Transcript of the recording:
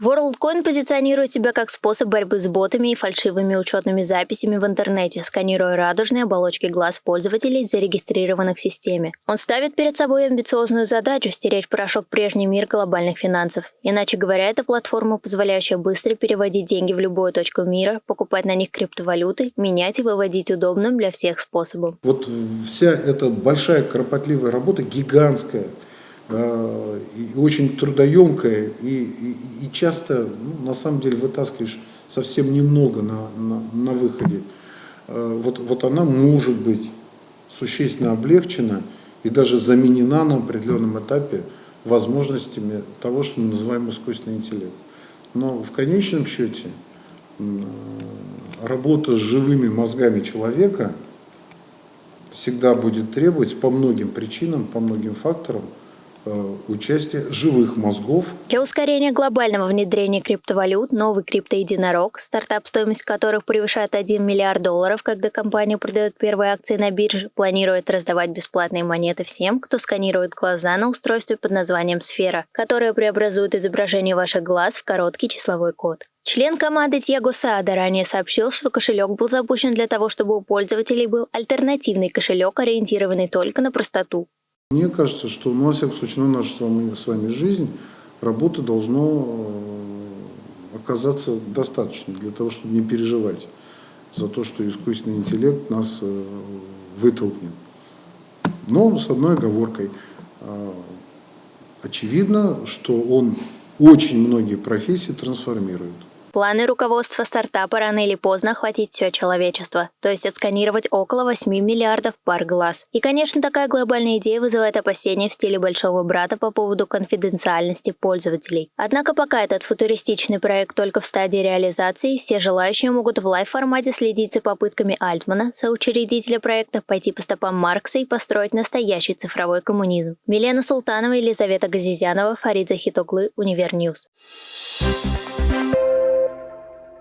WorldCoin позиционирует себя как способ борьбы с ботами и фальшивыми учетными записями в интернете, сканируя радужные оболочки глаз пользователей, зарегистрированных в системе. Он ставит перед собой амбициозную задачу стереть порошок прежний мир глобальных финансов. Иначе говоря, это платформа, позволяющая быстро переводить деньги в любую точку мира, покупать на них криптовалюты, менять и выводить удобным для всех способом. Вот вся эта большая кропотливая работа, гигантская, и очень трудоемкая, и, и, и часто, ну, на самом деле, вытаскиваешь совсем немного на, на, на выходе. Э, вот, вот она может быть существенно облегчена и даже заменена на определенном этапе возможностями того, что мы называем искусственный интеллект. Но в конечном счете работа с живыми мозгами человека всегда будет требовать по многим причинам, по многим факторам Э, участие живых мозгов. Для ускорения глобального внедрения криптовалют новый криптоединорог, стартап, стоимость которых превышает 1 миллиард долларов, когда компания продает первые акции на бирже, планирует раздавать бесплатные монеты всем, кто сканирует глаза на устройстве под названием «Сфера», которое преобразует изображение ваших глаз в короткий числовой код. Член команды Тьяго Саада ранее сообщил, что кошелек был запущен для того, чтобы у пользователей был альтернативный кошелек, ориентированный только на простоту. Мне кажется, что, ну, во всяком случае, на нашу с вами, с вами жизнь работы должно э, оказаться достаточно для того, чтобы не переживать за то, что искусственный интеллект нас э, вытолкнет. Но с одной оговоркой. Э, очевидно, что он очень многие профессии трансформирует. Планы руководства стартапа рано или поздно охватить все человечество, то есть отсканировать около 8 миллиардов пар глаз. И, конечно, такая глобальная идея вызывает опасения в стиле большого брата по поводу конфиденциальности пользователей. Однако пока этот футуристичный проект только в стадии реализации, все желающие могут в лайв-формате следить за попытками Альтмана, соучредителя проекта, пойти по стопам Маркса и построить настоящий цифровой коммунизм. Милена Султанова, Елизавета Газизянова, Фарид Захитоглы, Univer News. Thank